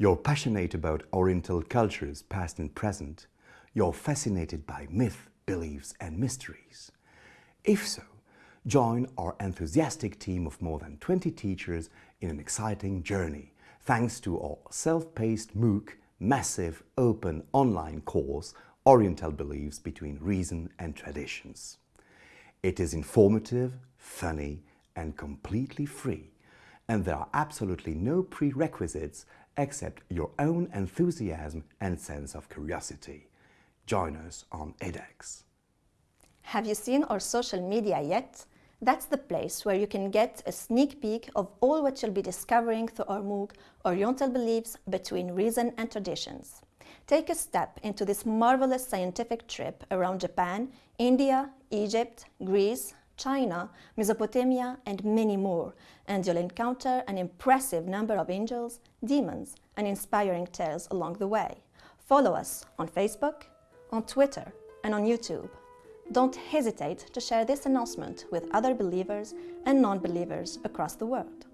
You're passionate about Oriental cultures, past and present. You're fascinated by myth, beliefs and mysteries. If so, join our enthusiastic team of more than 20 teachers in an exciting journey, thanks to our self-paced MOOC, massive open online course, Oriental Beliefs Between Reason and Traditions. It is informative, funny and completely free, and there are absolutely no prerequisites except your own enthusiasm and sense of curiosity. Join us on edX. Have you seen our social media yet? That's the place where you can get a sneak peek of all what you'll be discovering through our MOOC, Oriental Beliefs Between Reason and Traditions. Take a step into this marvelous scientific trip around Japan, India, Egypt, Greece, China, Mesopotamia, and many more, and you'll encounter an impressive number of angels, demons, and inspiring tales along the way. Follow us on Facebook, on Twitter, and on YouTube. Don't hesitate to share this announcement with other believers and non-believers across the world.